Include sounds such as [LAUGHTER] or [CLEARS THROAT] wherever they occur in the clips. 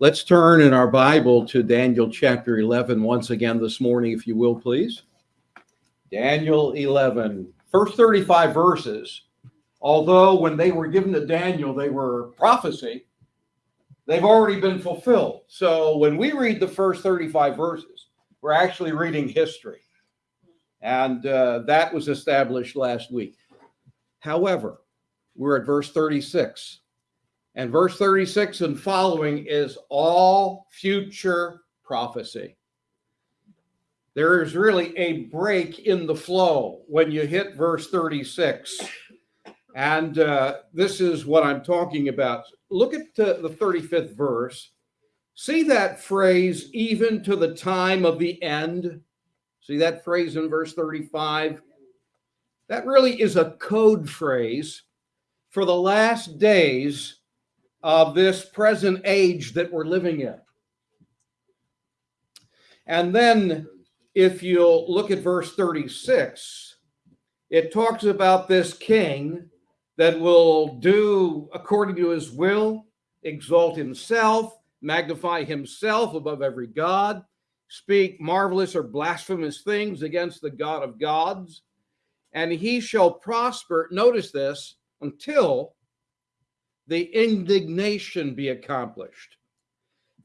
Let's turn in our Bible to Daniel chapter 11 once again this morning, if you will, please. Daniel 11, first 35 verses. Although when they were given to Daniel, they were prophecy, they've already been fulfilled. So when we read the first 35 verses, we're actually reading history. And uh, that was established last week. However, we're at verse 36. And verse 36 and following is all future prophecy. There is really a break in the flow when you hit verse 36. And uh, this is what I'm talking about. Look at uh, the 35th verse. See that phrase, even to the time of the end? See that phrase in verse 35? That really is a code phrase for the last days of this present age that we're living in. And then if you'll look at verse 36, it talks about this king that will do according to his will, exalt himself, magnify himself above every God, speak marvelous or blasphemous things against the God of gods, and he shall prosper. Notice this until the indignation be accomplished.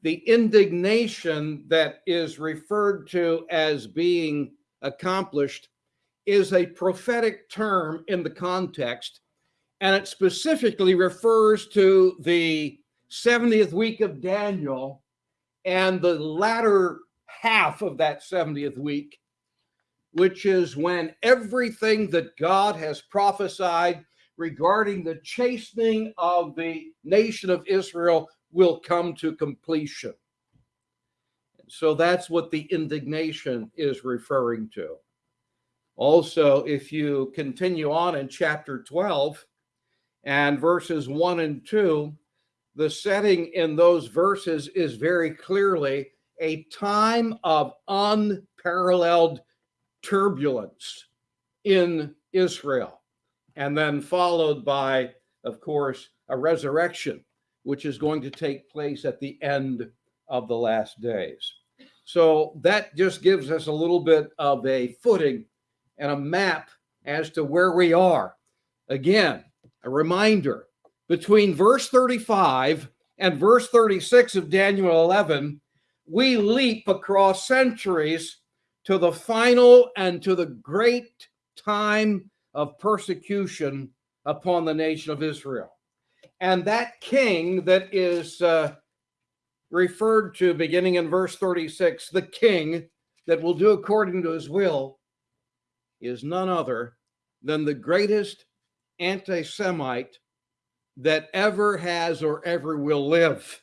The indignation that is referred to as being accomplished is a prophetic term in the context, and it specifically refers to the 70th week of Daniel and the latter half of that 70th week, which is when everything that God has prophesied regarding the chastening of the nation of Israel will come to completion. So that's what the indignation is referring to. Also, if you continue on in chapter 12 and verses 1 and 2, the setting in those verses is very clearly a time of unparalleled turbulence in Israel and then followed by, of course, a resurrection, which is going to take place at the end of the last days. So that just gives us a little bit of a footing and a map as to where we are. Again, a reminder between verse 35 and verse 36 of Daniel 11, we leap across centuries to the final and to the great time of persecution upon the nation of Israel. And that king that is uh, referred to beginning in verse 36, the king that will do according to his will, is none other than the greatest anti Semite that ever has or ever will live.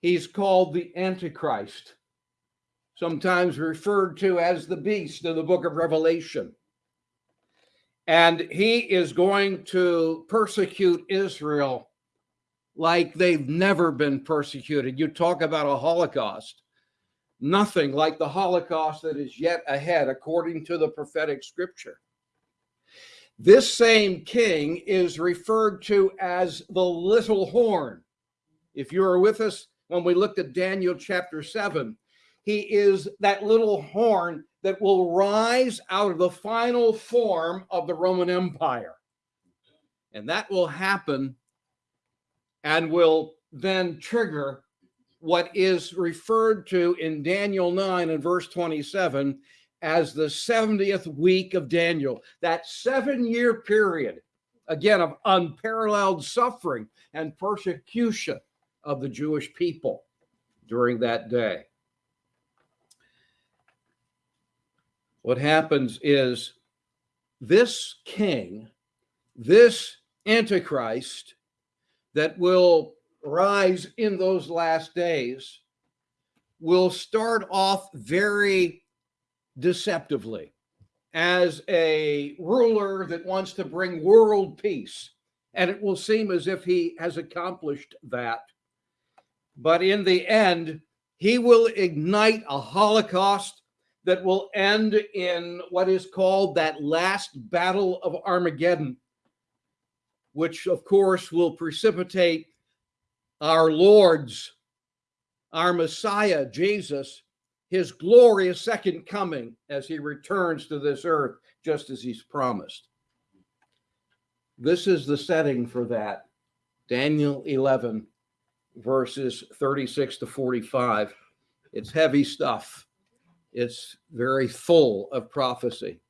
He's called the Antichrist, sometimes referred to as the beast in the book of Revelation. And he is going to persecute Israel like they've never been persecuted. You talk about a Holocaust, nothing like the Holocaust that is yet ahead, according to the prophetic scripture. This same king is referred to as the little horn. If you were with us when we looked at Daniel chapter 7, he is that little horn that will rise out of the final form of the Roman Empire. And that will happen and will then trigger what is referred to in Daniel 9 and verse 27 as the 70th week of Daniel, that seven year period, again, of unparalleled suffering and persecution of the Jewish people during that day. What happens is this king, this antichrist that will rise in those last days will start off very deceptively as a ruler that wants to bring world peace. And it will seem as if he has accomplished that. But in the end, he will ignite a holocaust that will end in what is called that last battle of Armageddon, which of course will precipitate our Lord's our Messiah, Jesus, his glorious second coming as he returns to this earth, just as he's promised. This is the setting for that. Daniel 11, verses 36 to 45. It's heavy stuff, it's very full of prophecy.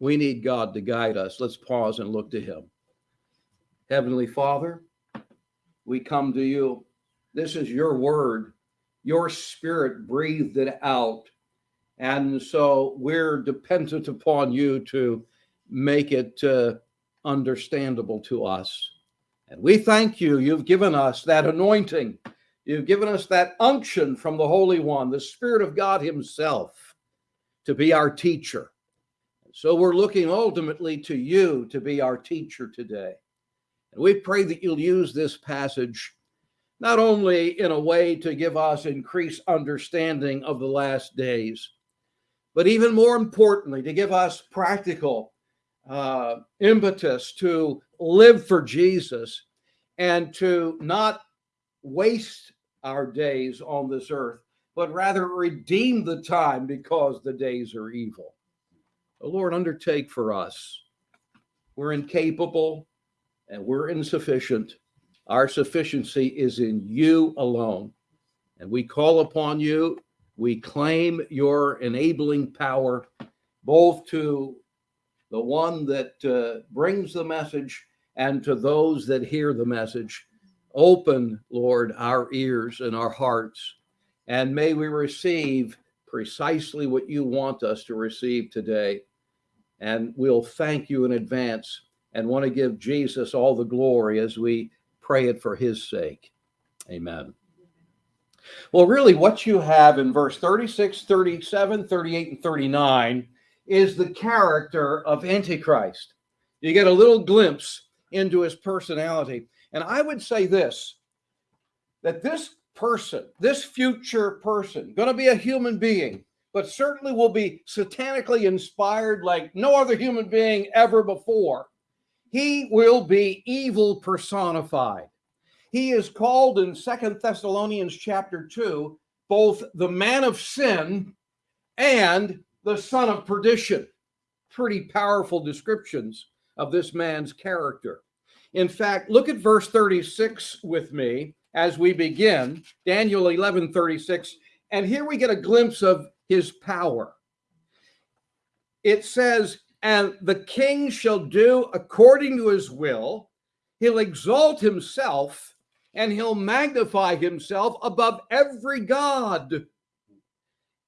We need God to guide us. Let's pause and look to him. Heavenly Father, we come to you. This is your word. Your spirit breathed it out. And so we're dependent upon you to make it uh, understandable to us. And we thank you. You've given us that anointing. You've given us that unction from the Holy One, the Spirit of God Himself, to be our teacher. So we're looking ultimately to you to be our teacher today. And we pray that you'll use this passage not only in a way to give us increased understanding of the last days, but even more importantly, to give us practical uh, impetus to live for Jesus and to not waste our days on this earth, but rather redeem the time because the days are evil. The Lord, undertake for us. We're incapable and we're insufficient. Our sufficiency is in you alone. And we call upon you. We claim your enabling power, both to the one that uh, brings the message and to those that hear the message. Open, Lord, our ears and our hearts, and may we receive precisely what you want us to receive today. And we'll thank you in advance and want to give Jesus all the glory as we pray it for his sake. Amen. Well, really, what you have in verse 36, 37, 38, and 39 is the character of Antichrist. You get a little glimpse into his personality. And I would say this that this person, this future person, going to be a human being, but certainly will be satanically inspired like no other human being ever before. He will be evil personified. He is called in Second Thessalonians chapter 2 both the man of sin and the son of perdition. Pretty powerful descriptions of this man's character. In fact, look at verse 36 with me as we begin, Daniel 11 36. And here we get a glimpse of his power. It says, And the king shall do according to his will, he'll exalt himself, and he'll magnify himself above every God.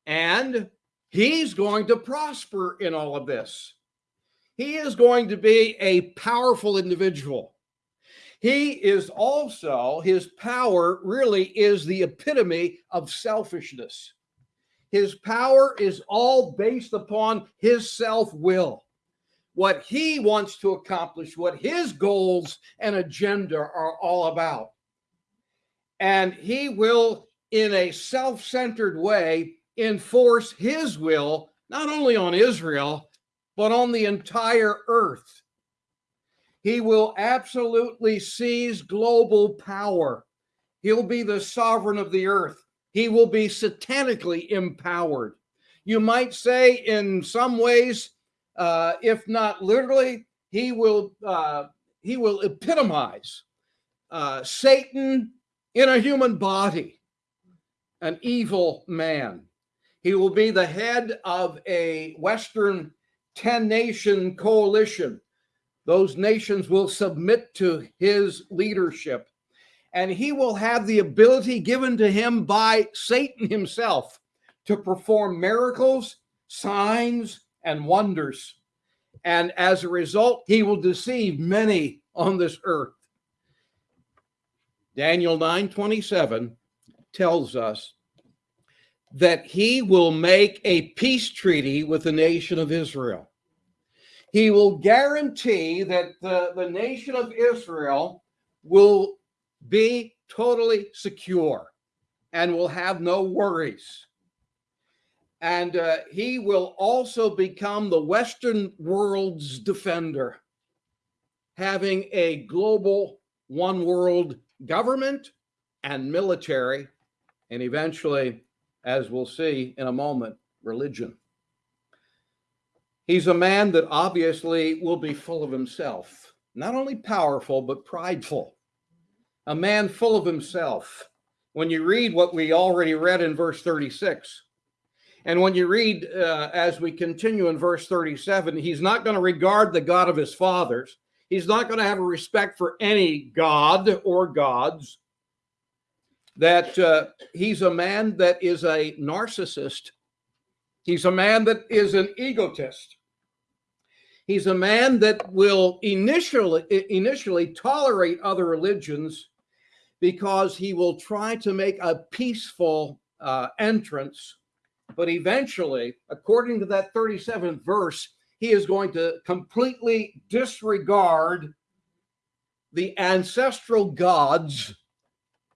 And he's going to prosper in all of this. He is going to be a powerful individual. He is also, his power really is the epitome of selfishness. His power is all based upon his self will, what he wants to accomplish, what his goals and agenda are all about. And he will, in a self centered way, enforce his will, not only on Israel, but on the entire earth. He will absolutely seize global power. He'll be the sovereign of the earth. He will be satanically empowered. You might say, in some ways, uh, if not literally, he will uh, he will epitomize uh, Satan in a human body, an evil man. He will be the head of a Western 10 nation coalition. Those nations will submit to his leadership, and he will have the ability given to him by Satan himself to perform miracles, signs, and wonders. And as a result, he will deceive many on this earth. Daniel 9 27 tells us that he will make a peace treaty with the nation of Israel. He will guarantee that the, the nation of Israel will be totally secure and will have no worries. And uh, he will also become the Western world's defender, having a global one world government and military and eventually, as we'll see in a moment, religion. He's a man that obviously will be full of himself, not only powerful, but prideful. A man full of himself. When you read what we already read in verse 36, and when you read uh, as we continue in verse 37, he's not going to regard the God of his fathers. He's not going to have a respect for any God or gods. That uh, he's a man that is a narcissist. He's a man that is an egotist. He's a man that will initially initially tolerate other religions because he will try to make a peaceful uh, entrance but eventually, according to that 37th verse, he is going to completely disregard the ancestral gods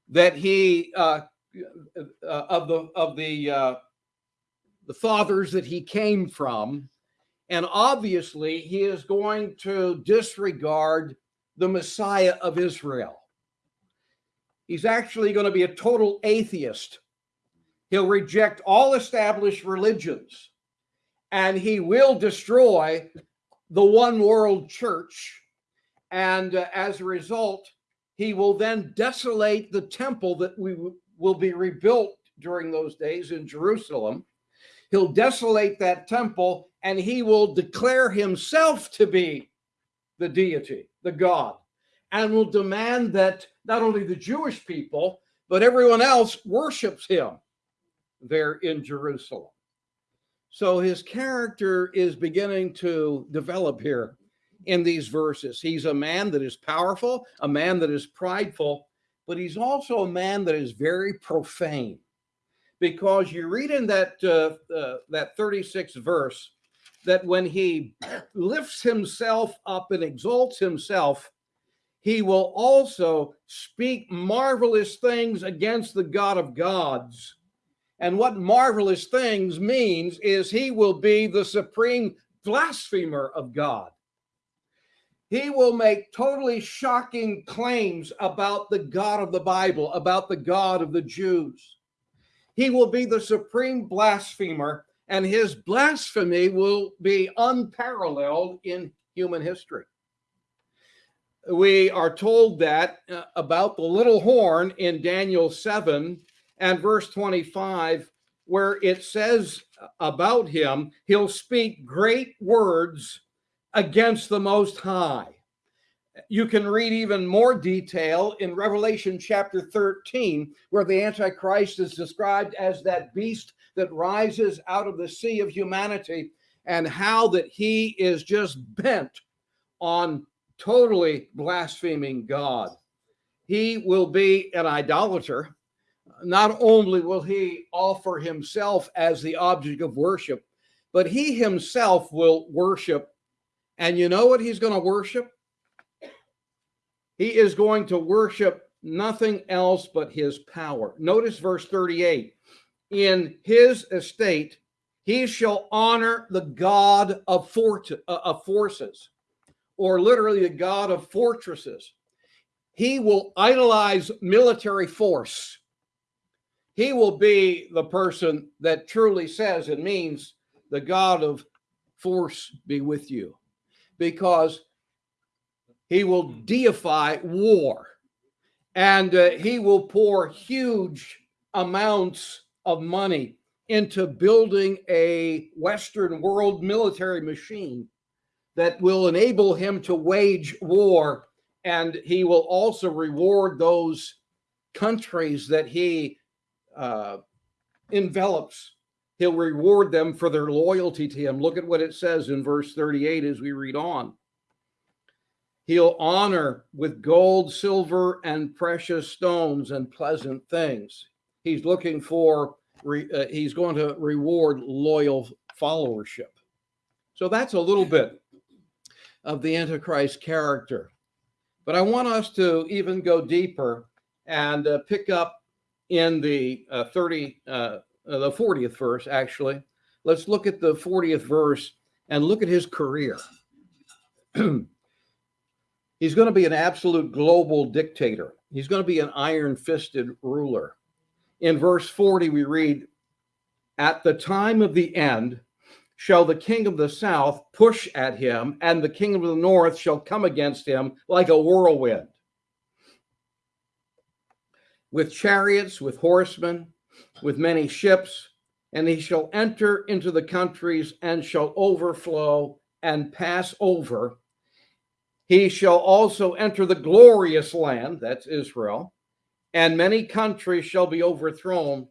that he uh, uh, of the of the uh, the fathers that he came from, and obviously he is going to disregard the Messiah of Israel. He's actually going to be a total atheist He'll reject all established religions and he will destroy the one world church. And uh, as a result, he will then desolate the temple that we will be rebuilt during those days in Jerusalem. He'll desolate that temple and he will declare himself to be the deity, the God, and will demand that not only the Jewish people, but everyone else worships him there in Jerusalem. So his character is beginning to develop here in these verses. He's a man that is powerful, a man that is prideful, but he's also a man that is very profane. Because you read in that uh, uh, that 36th verse that when he lifts himself up and exalts himself, he will also speak marvelous things against the God of gods and what marvelous things means is he will be the supreme blasphemer of God. He will make totally shocking claims about the God of the Bible, about the God of the Jews. He will be the supreme blasphemer, and his blasphemy will be unparalleled in human history. We are told that uh, about the little horn in Daniel 7 and verse 25, where it says about him, he'll speak great words against the Most High. You can read even more detail in Revelation chapter 13, where the Antichrist is described as that beast that rises out of the sea of humanity, and how that he is just bent on totally blaspheming God. He will be an idolater not only will he offer himself as the object of worship, but he himself will worship. And you know what he's going to worship? He is going to worship nothing else but his power. Notice verse 38 In his estate, he shall honor the God of, fort- uh, of forces, or literally the God of fortresses. He will idolize military force he will be the person that truly says and means the God of force be with you because he will deify war and uh, he will pour huge amounts of money into building a Western world military machine that will enable him to wage war. And he will also reward those countries that he uh, envelops, he'll reward them for their loyalty to him. Look at what it says in verse 38 as we read on. He'll honor with gold, silver, and precious stones and pleasant things. He's looking for, uh, he's going to reward loyal followership. So that's a little bit of the Antichrist character. But I want us to even go deeper and uh, pick up in the uh, 30, uh, uh, the 40th verse, actually. Let's look at the 40th verse and look at his career. [CLEARS THROAT] He's going to be an absolute global dictator. He's going to be an iron fisted ruler. In verse 40, we read, At the time of the end shall the king of the south push at him, and the king of the north shall come against him like a whirlwind. With chariots, with horsemen, with many ships, and he shall enter into the countries and shall overflow and pass over. He shall also enter the glorious land, that's Israel, and many countries shall be overthrown,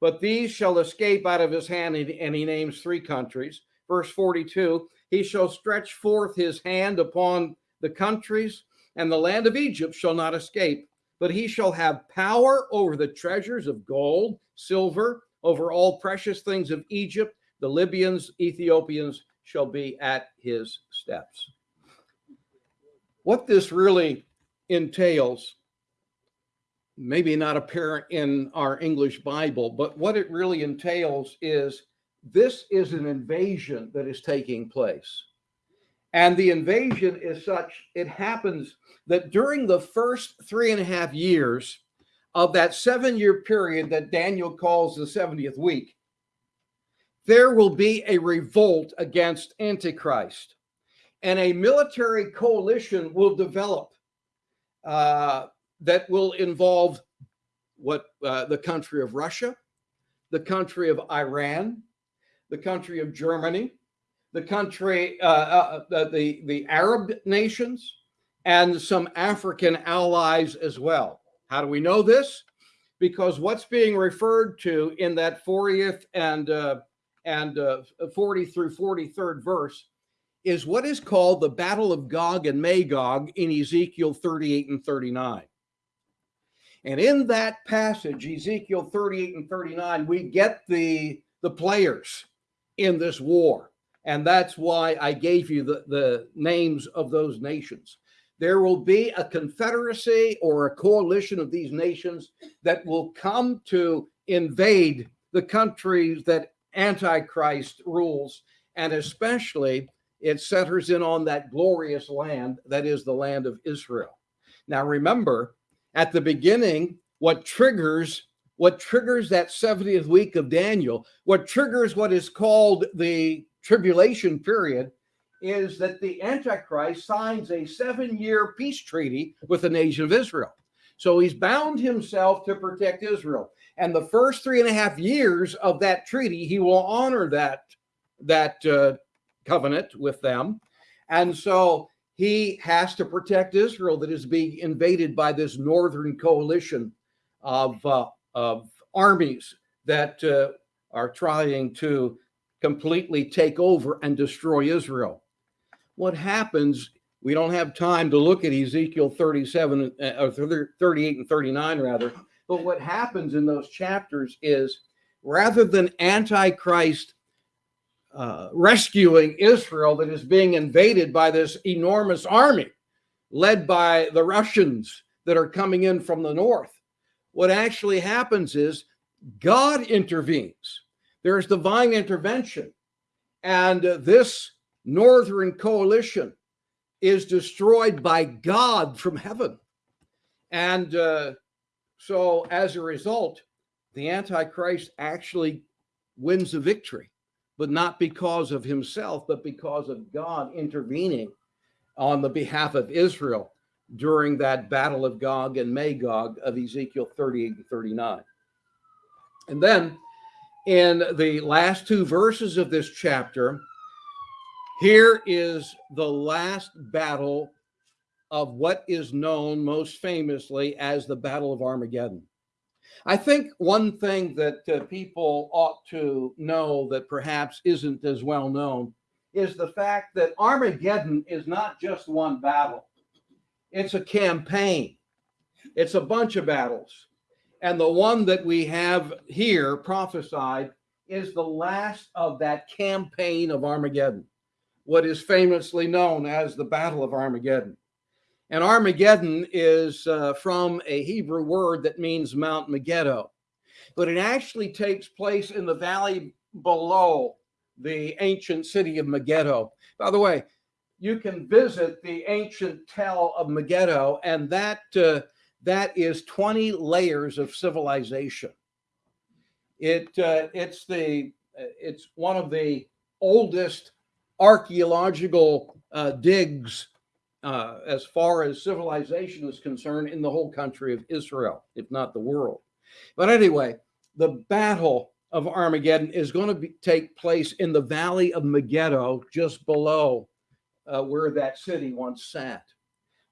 but these shall escape out of his hand. And he names three countries. Verse 42 He shall stretch forth his hand upon the countries, and the land of Egypt shall not escape, but he shall have power over the treasures of gold, silver, over all precious things of Egypt. The Libyans, Ethiopians shall be at his steps. What this really entails maybe not apparent in our English Bible, but what it really entails is this is an invasion that is taking place. And the invasion is such, it happens that during the first three and a half years of that seven year period that Daniel calls the 70th week, there will be a revolt against Antichrist and a military coalition will develop. Uh, that will involve what uh, the country of Russia, the country of Iran, the country of Germany, the country, uh, uh, uh, the, the Arab nations, and some African allies as well. How do we know this? Because what's being referred to in that 40th and uh, and uh, 40 through 43rd verse is what is called the Battle of Gog and Magog in Ezekiel 38 and 39. And in that passage, Ezekiel 38 and 39, we get the, the players in this war. And that's why I gave you the, the names of those nations. There will be a confederacy or a coalition of these nations that will come to invade the countries that Antichrist rules. And especially, it centers in on that glorious land that is the land of Israel. Now, remember, at the beginning what triggers what triggers that 70th week of Daniel, what triggers what is called the tribulation period is that the Antichrist signs a seven year peace treaty with the nation of Israel. So he's bound himself to protect Israel. And the first three and a half years of that treaty, he will honor that, that uh, covenant with them. And so he has to protect Israel that is being invaded by this northern coalition of, uh, of armies that uh, are trying to completely take over and destroy Israel. What happens, we don't have time to look at Ezekiel 37 uh, or 38 and 39 rather, but what happens in those chapters is rather than Antichrist uh, rescuing Israel that is being invaded by this enormous army led by the Russians that are coming in from the north. What actually happens is God intervenes. There's divine intervention. And this northern coalition is destroyed by God from heaven. And uh, so as a result, the Antichrist actually wins the victory but not because of himself, but because of God intervening on the behalf of Israel during that battle of Gog and Magog of Ezekiel 38 and 39. And then in the last two verses of this chapter, here is the last battle of what is known most famously as the Battle of Armageddon. I think one thing that uh, people ought to know that perhaps isn't as well known is the fact that Armageddon is not just one battle, it's a campaign, it's a bunch of battles. And the one that we have here prophesied is the last of that campaign of Armageddon, what is famously known as the Battle of Armageddon. And Armageddon is uh, from a Hebrew word that means Mount Megiddo, but it actually takes place in the valley below the ancient city of Megiddo. By the way, you can visit the ancient tell of Megiddo, and that uh, that is 20 layers of civilization. It uh, it's the it's one of the oldest archaeological uh, digs uh, as far as civilization is concerned in the whole country of Israel, if not the world. But anyway, the battle of Armageddon is going to be, take place in the valley of Megiddo, just below uh, where that city once sat,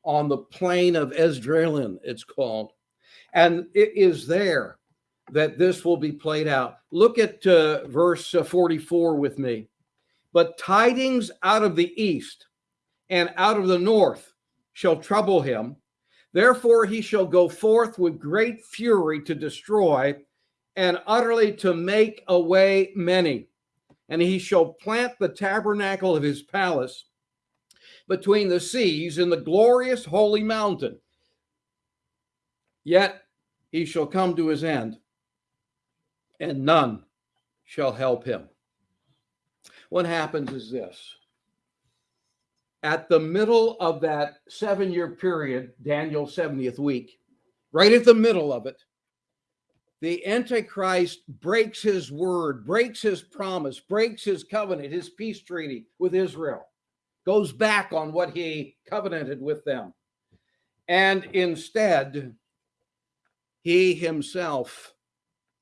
on the plain of Esdraelon, it's called. And it is there that this will be played out. Look at uh, verse uh, 44 with me. But tidings out of the east and out of the north shall trouble him. Therefore, he shall go forth with great fury to destroy and utterly to make away many. And he shall plant the tabernacle of his palace between the seas in the glorious holy mountain. Yet he shall come to his end, and none shall help him. What happens is this at the middle of that seven year period, Daniel's 70th week, right at the middle of it, the Antichrist breaks his word, breaks his promise, breaks his covenant, his peace treaty with Israel, goes back on what he covenanted with them. And instead, he himself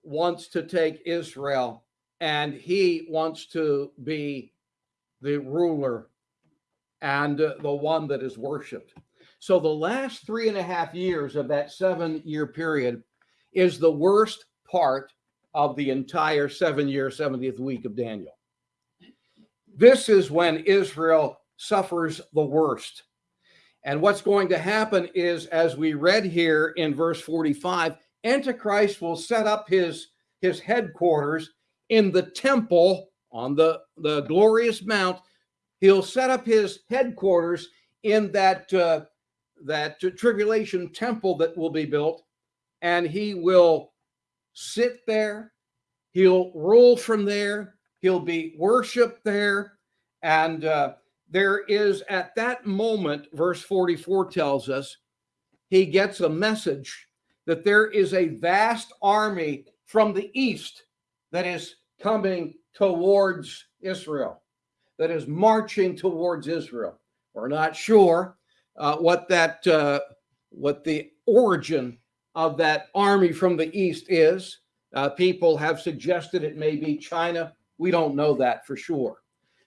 wants to take Israel and he wants to be the ruler and uh, the one that is worshiped. So the last three and a half years of that seven year period is the worst part of the entire seven year, 70th week of Daniel. This is when Israel suffers the worst. And what's going to happen is, as we read here in verse 45, Antichrist will set up his, his headquarters in the temple on the, the glorious mount he'll set up his headquarters in that uh, that tribulation temple that will be built and he will sit there. He'll rule from there. He'll be worshiped there. And uh, there is at that moment verse 44 tells us he gets a message that there is a vast army from the east that is coming towards israel that is marching towards Israel. We're not sure uh, what that uh, what the origin of that army from the east is. Uh, people have suggested it may be China. We don't know that for sure,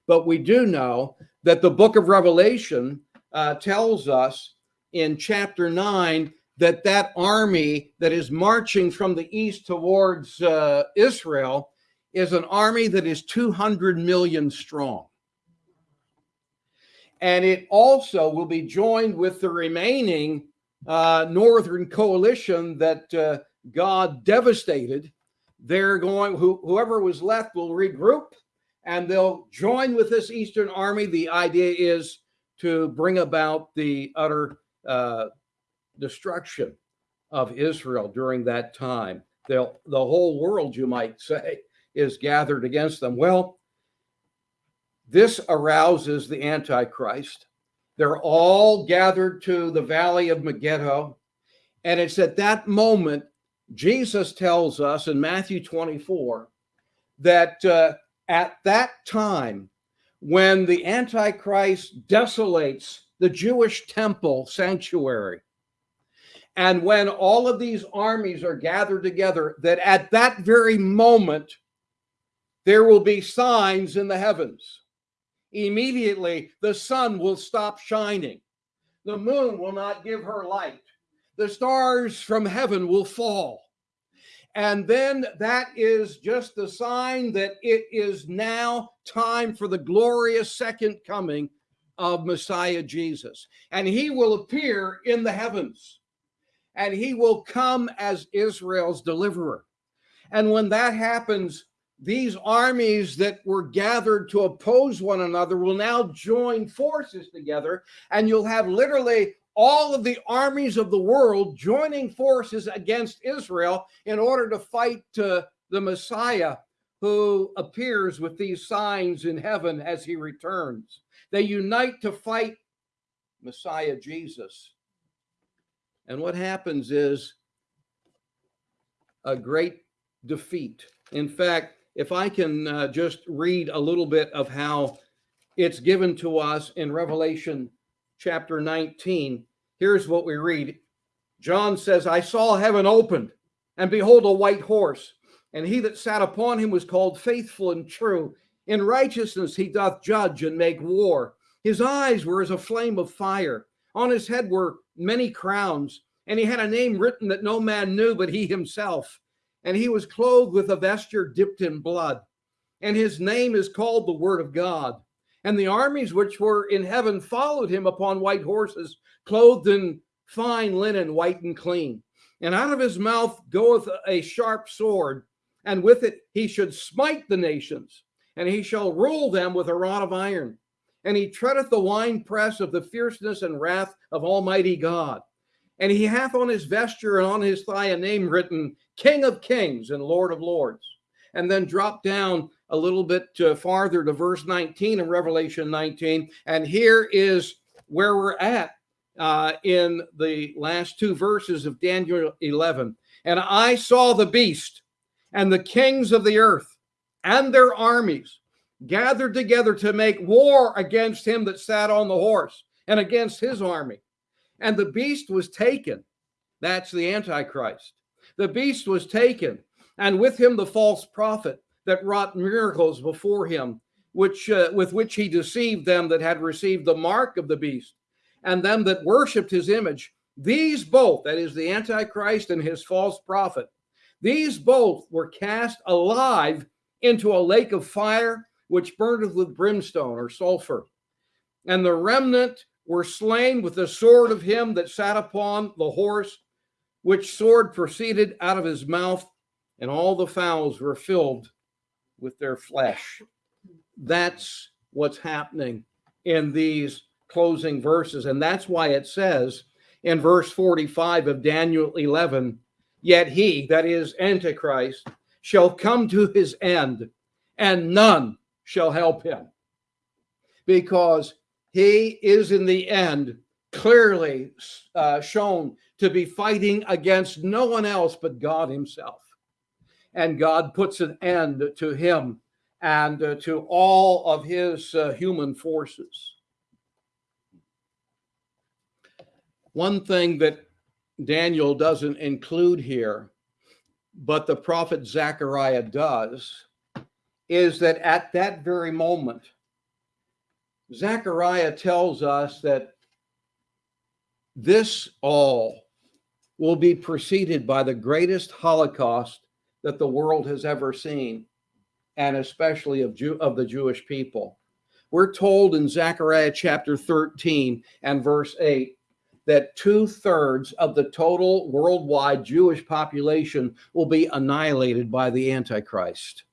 but we do know that the book of Revelation uh, tells us in chapter nine that that army that is marching from the east towards uh, Israel is an army that is 200 million strong and it also will be joined with the remaining uh, northern coalition that uh, God devastated. They're going, who, whoever was left will regroup and they'll join with this Eastern army. The idea is to bring about the utter uh, destruction of Israel during that time. They'll, the whole world, you might say, is gathered against them. Well, this arouses the Antichrist. They're all gathered to the valley of Megiddo. And it's at that moment, Jesus tells us in Matthew 24 that uh, at that time, when the Antichrist desolates the Jewish temple sanctuary, and when all of these armies are gathered together, that at that very moment, there will be signs in the heavens immediately the sun will stop shining. The moon will not give her light. The stars from heaven will fall. And then that is just the sign that it is now time for the glorious second coming of Messiah Jesus. And he will appear in the heavens and he will come as Israel's deliverer. And when that happens, these armies that were gathered to oppose one another will now join forces together, and you'll have literally all of the armies of the world joining forces against Israel in order to fight uh, the Messiah who appears with these signs in heaven as he returns. They unite to fight Messiah Jesus. And what happens is a great defeat In fact, if I can uh, just read a little bit of how it's given to us in Revelation chapter 19, here's what we read. John says, I saw heaven opened, and behold, a white horse, and he that sat upon him was called faithful and true. In righteousness he doth judge and make war. His eyes were as a flame of fire. On his head were many crowns, and he had a name written that no man knew but he himself. And he was clothed with a vesture dipped in blood. And his name is called the Word of God. And the armies which were in heaven followed him upon white horses, clothed in fine linen, white and clean. And out of his mouth goeth a sharp sword, and with it he should smite the nations, and he shall rule them with a rod of iron. And he treadeth the winepress of the fierceness and wrath of Almighty God. And he hath on his vesture and on his thigh a name written, King of Kings and Lord of Lords. And then drop down a little bit farther to verse 19 in Revelation 19. And here is where we're at uh, in the last two verses of Daniel 11. And I saw the beast and the kings of the earth and their armies gathered together to make war against him that sat on the horse and against his army. And the beast was taken. That's the Antichrist. The beast was taken, and with him the false prophet that wrought miracles before him, which uh, with which he deceived them that had received the mark of the beast, and them that worshipped his image. These both, that is the Antichrist and his false prophet, these both were cast alive into a lake of fire, which burneth with brimstone or sulfur. And the remnant were slain with the sword of him that sat upon the horse, which sword proceeded out of his mouth, and all the fowls were filled with their flesh. That's what's happening in these closing verses. And that's why it says in verse 45 of Daniel 11, Yet he, that is Antichrist, shall come to his end, and none shall help him. Because he is in the end clearly uh, shown to be fighting against no one else but God himself. And God puts an end to him and uh, to all of his uh, human forces. One thing that Daniel doesn't include here, but the prophet Zechariah does, is that at that very moment, Zechariah tells us that this all will be preceded by the greatest Holocaust that the world has ever seen, and especially of, Jew, of the Jewish people. We're told in Zechariah chapter 13 and verse 8 that two thirds of the total worldwide Jewish population will be annihilated by the Antichrist.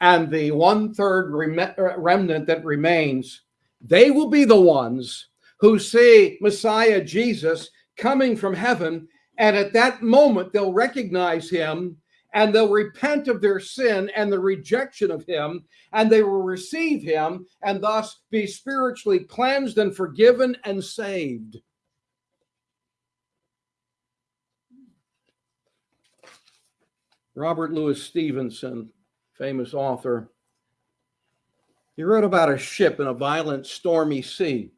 And the one third uh, remnant that remains, they will be the ones who see Messiah Jesus coming from heaven. And at that moment, they'll recognize him and they'll repent of their sin and the rejection of him, and they will receive him and thus be spiritually cleansed and forgiven and saved. Robert Louis Stevenson, famous author, he wrote about a ship in a violent, stormy sea.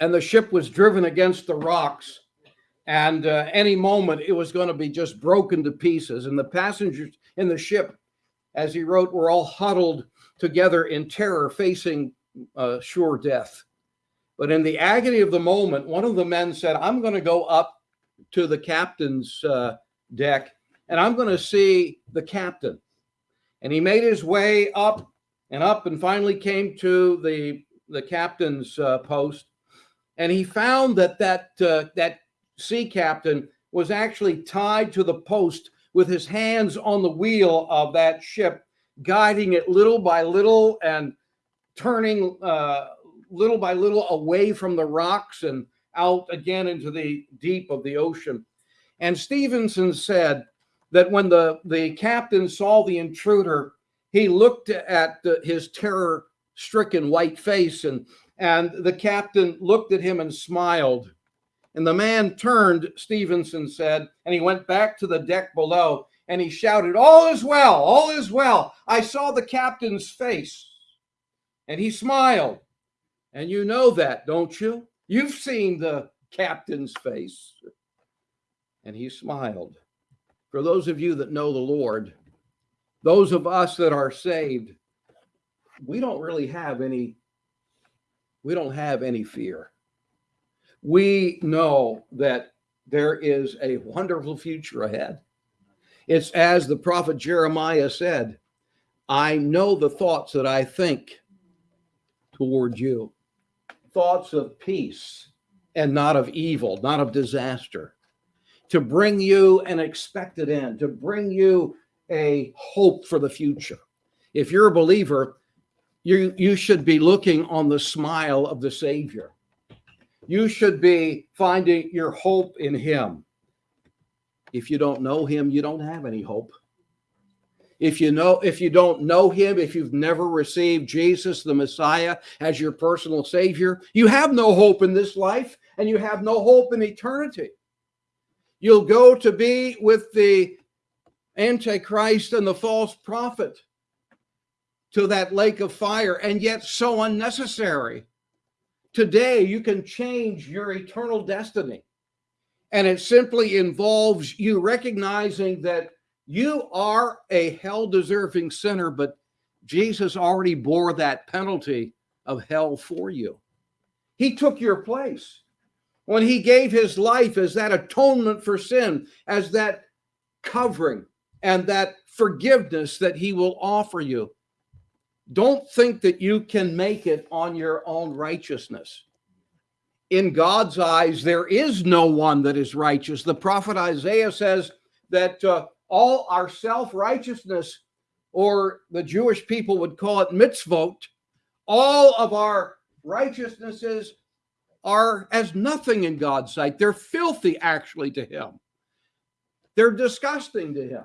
And the ship was driven against the rocks and uh, any moment it was going to be just broken to pieces. And the passengers in the ship, as he wrote, were all huddled together in terror, facing uh, sure death. But in the agony of the moment, one of the men said, I'm going to go up to the captain's uh, deck and I'm going to see the captain. And he made his way up and up and finally came to the, the captain's uh, post. And he found that that, uh, that sea captain was actually tied to the post with his hands on the wheel of that ship, guiding it little by little and turning uh, little by little away from the rocks and out again into the deep of the ocean. And Stevenson said that when the, the captain saw the intruder, he looked at his terror stricken white face and, and the captain looked at him and smiled. And the man turned, Stevenson said, and he went back to the deck below and he shouted, All is well, all is well. I saw the captain's face and he smiled. And you know that, don't you? You've seen the captain's face. And he smiled. For those of you that know the Lord, those of us that are saved, we don't really have any we don't have any fear. We know that there is a wonderful future ahead. It's as the prophet Jeremiah said, I know the thoughts that I think toward you, thoughts of peace and not of evil, not of disaster, to bring you an expected end, to bring you a hope for the future. If you're a believer, you, you should be looking on the smile of the Savior. You should be finding your hope in Him. If you don't know Him, you don't have any hope. If you know, if you don't know Him, if you've never received Jesus, the Messiah, as your personal Savior, you have no hope in this life and you have no hope in eternity. You'll go to be with the Antichrist and the false prophet to that lake of fire, and yet so unnecessary. Today, you can change your eternal destiny. And it simply involves you recognizing that you are a hell deserving sinner, but Jesus already bore that penalty of hell for you. He took your place when he gave his life as that atonement for sin, as that covering and that forgiveness that he will offer you. Don't think that you can make it on your own righteousness. In God's eyes, there is no one that is righteous. The prophet Isaiah says that uh, all our self righteousness, or the Jewish people would call it mitzvot, all of our righteousnesses are as nothing in God's sight. They're filthy, actually, to Him. They're disgusting to Him.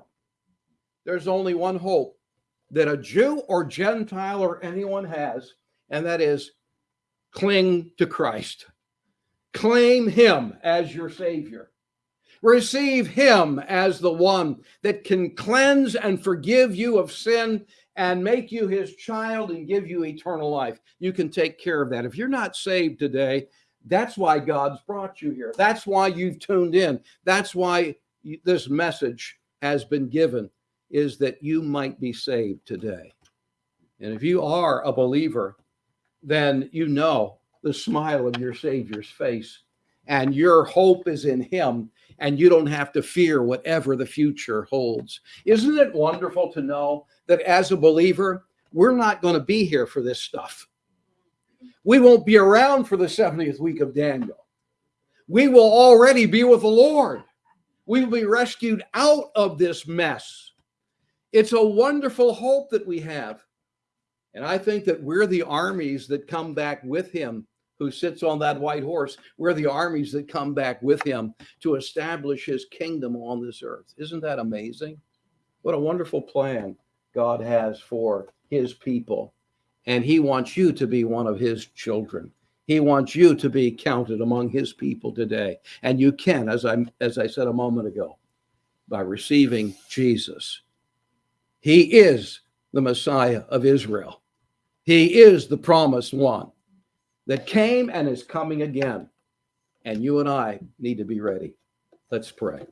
There's only one hope that a Jew or Gentile or anyone has, and that is cling to Christ. Claim him as your Savior. Receive him as the one that can cleanse and forgive you of sin and make you his child and give you eternal life. You can take care of that. If you're not saved today, that's why God's brought you here. That's why you've tuned in. That's why this message has been given is that you might be saved today. And if you are a believer, then you know the smile of your Savior's face, and your hope is in Him, and you don't have to fear whatever the future holds. Isn't it wonderful to know that as a believer, we're not going to be here for this stuff? We won't be around for the 70th week of Daniel. We will already be with the Lord. We will be rescued out of this mess it's a wonderful hope that we have. And I think that we're the armies that come back with him who sits on that white horse. We're the armies that come back with him to establish his kingdom on this earth. Isn't that amazing? What a wonderful plan God has for his people. And he wants you to be one of his children. He wants you to be counted among his people today. And you can, as I as I said a moment ago, by receiving Jesus he is the Messiah of Israel. He is the promised one that came and is coming again. And you and I need to be ready. Let's pray.